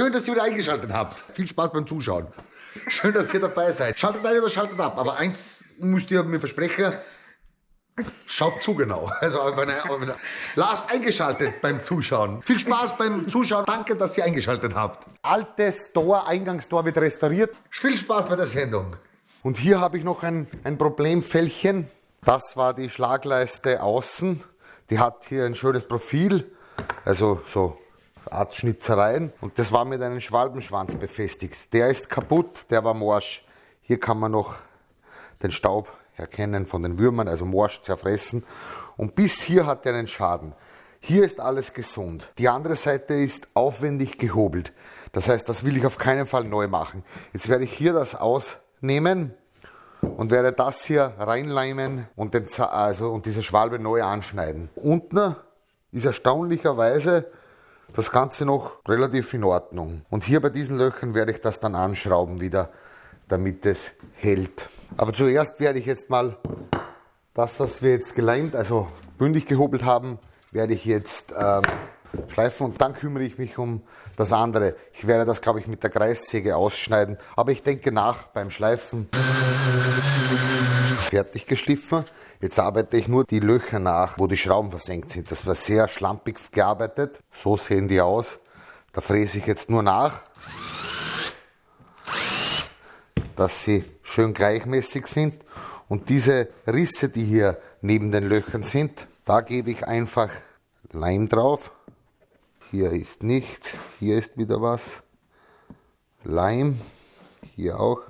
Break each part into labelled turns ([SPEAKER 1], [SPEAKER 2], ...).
[SPEAKER 1] schön, dass ihr wieder eingeschaltet habt. Viel Spaß beim Zuschauen. Schön, dass ihr dabei seid. Schaltet ein oder schaltet ab. Aber eins müsst ihr mir versprechen. Schaut zu genau. Also wenn ihr, wenn ihr, lasst eingeschaltet beim Zuschauen. Viel Spaß beim Zuschauen. Danke, dass ihr eingeschaltet habt.
[SPEAKER 2] Altes Tor, Eingangstor wird restauriert.
[SPEAKER 1] Viel Spaß bei der Sendung.
[SPEAKER 2] Und hier habe ich noch ein, ein Problemfällchen. Das war die Schlagleiste außen. Die hat hier ein schönes Profil, also so Art Schnitzereien. Und das war mit einem Schwalbenschwanz befestigt. Der ist kaputt, der war morsch. Hier kann man noch den Staub erkennen von den Würmern, also morsch zerfressen. Und bis hier hat er einen Schaden. Hier ist alles gesund. Die andere Seite ist aufwendig gehobelt. Das heißt, das will ich auf keinen Fall neu machen. Jetzt werde ich hier das ausnehmen und werde das hier reinleimen und, den, also, und diese Schwalbe neu anschneiden. Unten ist erstaunlicherweise das Ganze noch relativ in Ordnung. Und hier bei diesen Löchern werde ich das dann anschrauben wieder, damit es hält. Aber zuerst werde ich jetzt mal das, was wir jetzt geleimt, also bündig gehobelt haben, werde ich jetzt ähm, schleifen und dann kümmere ich mich um das andere. Ich werde das, glaube ich, mit der Kreissäge ausschneiden, aber ich denke nach beim Schleifen. Fertig geschliffen. Jetzt arbeite ich nur die Löcher nach, wo die Schrauben versenkt sind. Das war sehr schlampig gearbeitet. So sehen die aus. Da fräse ich jetzt nur nach, dass sie schön gleichmäßig sind. Und diese Risse, die hier neben den Löchern sind, da gebe ich einfach Leim drauf. Hier ist nichts, hier ist wieder was. Leim, hier auch.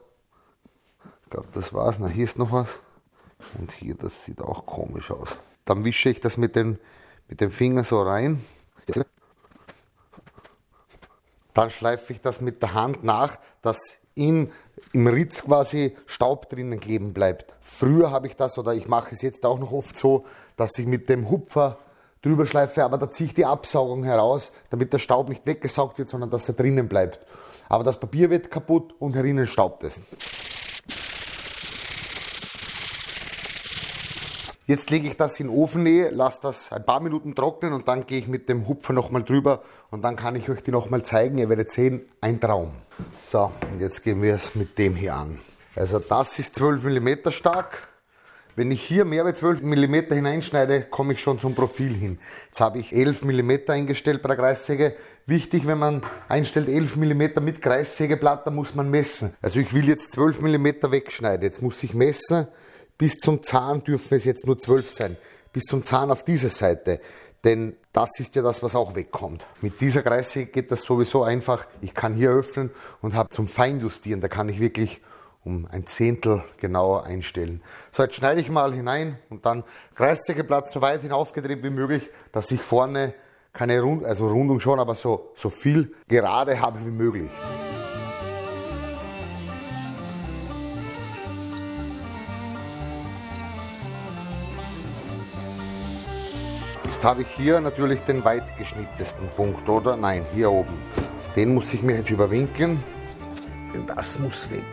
[SPEAKER 2] Ich glaube, das war's. Na, hier ist noch was. Und hier, das sieht auch komisch aus. Dann wische ich das mit den, mit den Fingern so rein. Dann schleife ich das mit der Hand nach, dass in, im Ritz quasi Staub drinnen kleben bleibt. Früher habe ich das, oder ich mache es jetzt auch noch oft so, dass ich mit dem Hupfer drüber schleife, aber da ziehe ich die Absaugung heraus, damit der Staub nicht weggesaugt wird, sondern dass er drinnen bleibt. Aber das Papier wird kaputt und herinnen staubt es. Jetzt lege ich das in Ofennähe, lasse das ein paar Minuten trocknen und dann gehe ich mit dem Hupfer nochmal drüber und dann kann ich euch die nochmal zeigen. Ihr werdet sehen, ein Traum. So, und jetzt gehen wir es mit dem hier an. Also das ist 12 mm stark, wenn ich hier mehr als 12 mm hineinschneide, komme ich schon zum Profil hin. Jetzt habe ich 11 mm eingestellt bei der Kreissäge. Wichtig, wenn man einstellt 11 mm mit Kreissägeblatt, dann muss man messen. Also ich will jetzt 12 mm wegschneiden. Jetzt muss ich messen. Bis zum Zahn dürfen es jetzt nur 12 sein. Bis zum Zahn auf dieser Seite. Denn das ist ja das, was auch wegkommt. Mit dieser Kreissäge geht das sowieso einfach. Ich kann hier öffnen und habe zum Feinjustieren. Da kann ich wirklich um ein Zehntel genauer einstellen. So, jetzt schneide ich mal hinein und dann Kreissägeplatz so weit hinaufgedreht wie möglich, dass ich vorne keine Rund, also Rundung schon, aber so, so viel gerade habe wie möglich. Jetzt habe ich hier natürlich den weit geschnittesten Punkt, oder? Nein, hier oben. Den muss ich mir jetzt überwinkeln, denn das muss weg.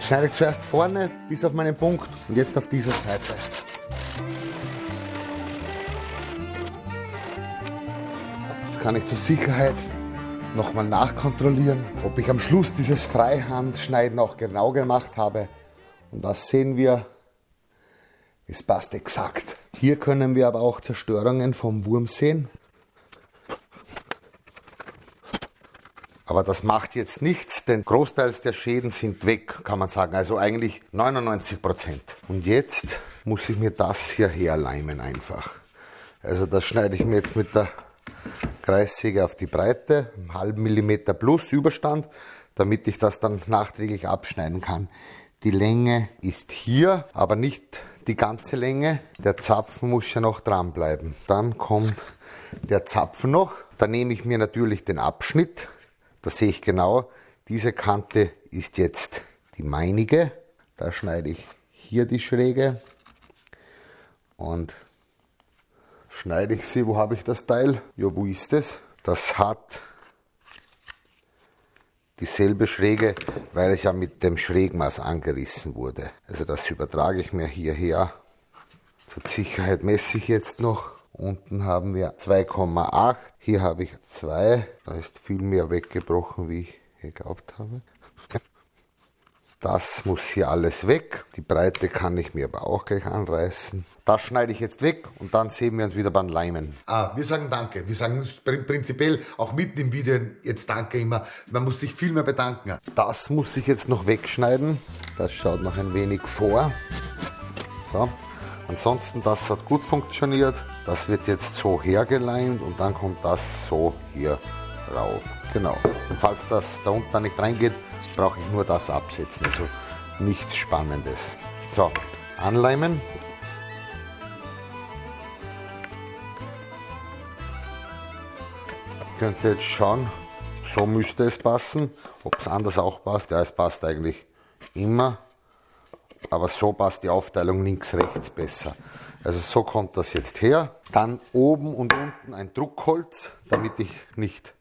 [SPEAKER 2] schneide ich zuerst vorne bis auf meinen Punkt und jetzt auf dieser Seite. Jetzt kann ich zur Sicherheit nochmal nachkontrollieren, ob ich am Schluss dieses Freihandschneiden auch genau gemacht habe. Und das sehen wir, es passt exakt. Hier können wir aber auch Zerstörungen vom Wurm sehen. Aber das macht jetzt nichts, denn großteils der Schäden sind weg, kann man sagen. Also eigentlich 99 Prozent. Und jetzt muss ich mir das hier herleimen einfach. Also das schneide ich mir jetzt mit der Kreissäge auf die Breite, einen halben Millimeter plus Überstand, damit ich das dann nachträglich abschneiden kann. Die Länge ist hier, aber nicht die ganze Länge. Der Zapfen muss ja noch dran bleiben. Dann kommt der Zapfen noch. Da nehme ich mir natürlich den Abschnitt, da sehe ich genau, diese Kante ist jetzt die meinige. Da schneide ich hier die Schräge und schneide ich sie. Wo habe ich das Teil? Ja, wo ist es? Das hat dieselbe Schräge, weil es ja mit dem Schrägmaß angerissen wurde. Also das übertrage ich mir hierher. Zur Sicherheit messe ich jetzt noch Unten haben wir 2,8. Hier habe ich 2. Da ist viel mehr weggebrochen, wie ich geglaubt habe. Das muss hier alles weg. Die Breite kann ich mir aber auch gleich anreißen. Das schneide ich jetzt weg und dann sehen wir uns wieder beim Leimen.
[SPEAKER 1] Ah, wir sagen Danke. Wir sagen prinzipiell auch mitten im Video jetzt Danke immer. Man muss sich viel mehr bedanken.
[SPEAKER 2] Das muss ich jetzt noch wegschneiden. Das schaut noch ein wenig vor. So. Ansonsten, das hat gut funktioniert. Das wird jetzt so hergeleimt und dann kommt das so hier rauf. Genau. Und falls das da unten nicht reingeht, brauche ich nur das absetzen. Also nichts Spannendes. So, anleimen. Könnt ihr jetzt schauen, so müsste es passen. Ob es anders auch passt, ja, es passt eigentlich immer. Aber so passt die Aufteilung links-rechts besser. Also so kommt das jetzt her. Dann oben und unten ein Druckholz, damit ich nicht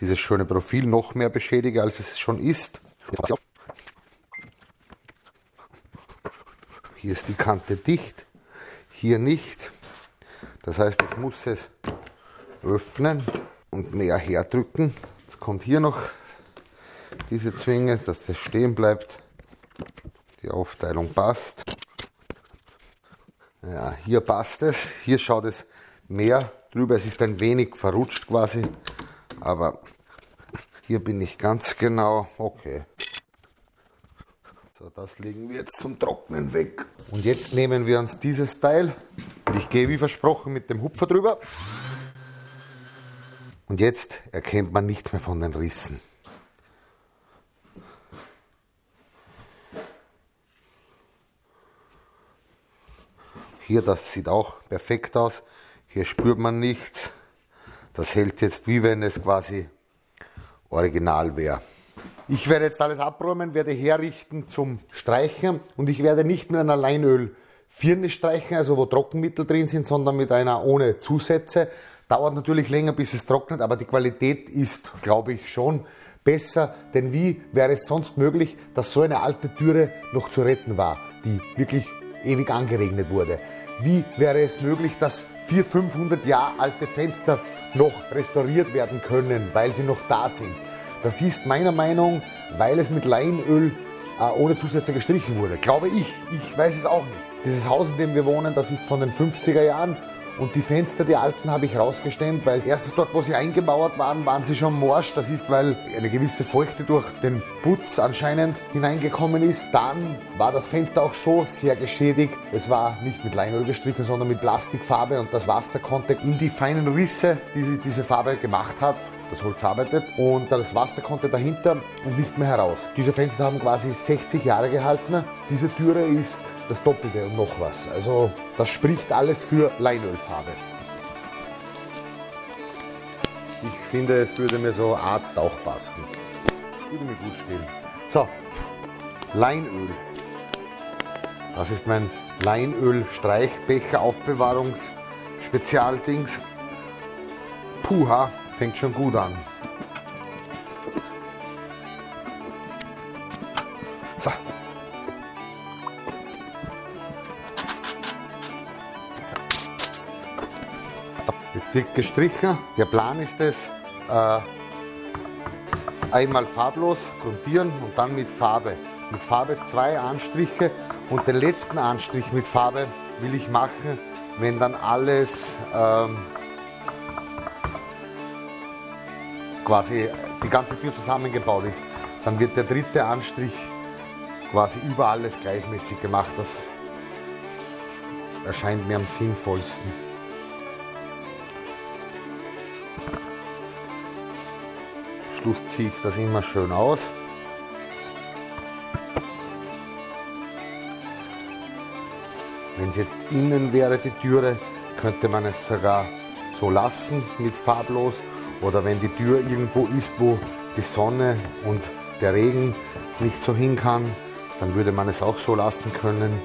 [SPEAKER 2] dieses schöne Profil noch mehr beschädige, als es schon ist. Hier ist die Kante dicht, hier nicht. Das heißt, ich muss es öffnen und mehr herdrücken. Jetzt kommt hier noch diese Zwinge, dass das stehen bleibt. Die Aufteilung passt. Ja, hier passt es. Hier schaut es mehr drüber. Es ist ein wenig verrutscht quasi. Aber hier bin ich ganz genau. Okay. So, das legen wir jetzt zum Trocknen weg. Und jetzt nehmen wir uns dieses Teil. Und ich gehe wie versprochen mit dem Hupfer drüber. Und jetzt erkennt man nichts mehr von den Rissen. Hier, das sieht auch perfekt aus. Hier spürt man nichts. Das hält jetzt wie wenn es quasi original wäre. Ich werde jetzt alles abräumen, werde herrichten zum Streichen und ich werde nicht mit einer Leinöl Firne streichen, also wo Trockenmittel drin sind, sondern mit einer ohne Zusätze. Dauert natürlich länger, bis es trocknet, aber die Qualität ist, glaube ich, schon besser. Denn wie wäre es sonst möglich, dass so eine alte Türe noch zu retten war, die wirklich ewig angeregnet wurde? Wie wäre es möglich, dass 400, 500 Jahre alte Fenster noch restauriert werden können, weil sie noch da sind? Das ist meiner Meinung, weil es mit Leinöl äh, ohne Zusätze gestrichen wurde. Glaube ich. Ich weiß es auch nicht. Dieses Haus, in dem wir wohnen, das ist von den 50er Jahren und die Fenster, die alten, habe ich rausgestemmt, weil erstens dort, wo sie eingemauert waren, waren sie schon morsch. Das ist, weil eine gewisse Feuchte durch den Putz anscheinend hineingekommen ist. Dann war das Fenster auch so sehr geschädigt. Es war nicht mit Leinöl gestrichen, sondern mit Plastikfarbe und das Wasser konnte in die feinen Risse, die diese Farbe gemacht hat, das Holz arbeitet und das Wasser konnte dahinter und nicht mehr heraus. Diese Fenster haben quasi 60 Jahre gehalten. Diese Türe ist das Doppelte und noch was. Also das spricht alles für Leinölfarbe. Ich finde, es würde mir so Arzt auch passen. Würde mir gut stehen. So, Leinöl. Das ist mein Leinöl-Streichbecher Aufbewahrungs-Spezialdings. Puha, fängt schon gut an. So. Jetzt wird gestrichen. Der Plan ist es, äh, einmal farblos grundieren und dann mit Farbe. Mit Farbe zwei Anstriche und den letzten Anstrich mit Farbe will ich machen, wenn dann alles ähm, quasi die ganze Tür zusammengebaut ist. Dann wird der dritte Anstrich quasi über alles gleichmäßig gemacht. Das erscheint mir am sinnvollsten. Schluss ziehe ich das immer schön aus. Wenn es jetzt innen wäre, die Türe, könnte man es sogar so lassen mit farblos. Oder wenn die Tür irgendwo ist, wo die Sonne und der Regen nicht so hin kann, dann würde man es auch so lassen können,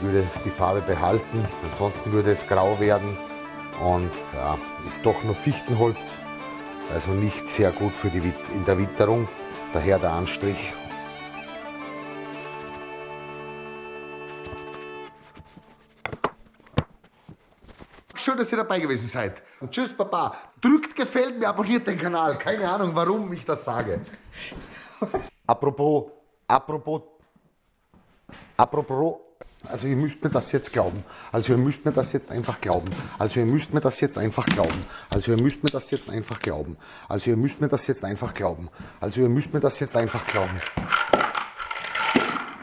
[SPEAKER 2] würde die Farbe behalten. Ansonsten würde es grau werden und ja, ist doch nur Fichtenholz also nicht sehr gut für die, in der Witterung, daher der Anstrich.
[SPEAKER 1] Schön, dass ihr dabei gewesen seid. Und tschüss, Papa. Drückt gefällt mir, abonniert den Kanal. Keine Ahnung, warum ich das sage.
[SPEAKER 2] Apropos, apropos, apropos, also ihr müsst mir das jetzt glauben. Also ihr müsst mir das jetzt einfach glauben. Also ihr müsst mir das jetzt einfach glauben. Also ihr müsst mir das jetzt einfach glauben. Also ihr müsst mir das jetzt einfach glauben. Also ihr müsst mir das jetzt einfach glauben.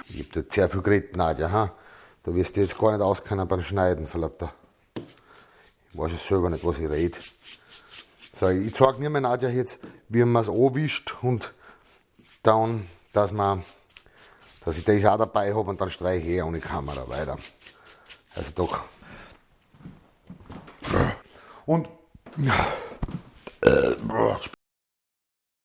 [SPEAKER 2] Ich hab dort sehr viel geredet, Nadja, ha? Da wirst du jetzt gar nicht auskennen beim Schneiden, Verlatter. Ich weiß es selber nicht, was ich rede. So, ich zeige mir mein Nadja jetzt, wie man es anwischt und dann, dass man, dass ich das auch dabei habe und dann streiche ich eh ohne Kamera weiter. Also doch. Und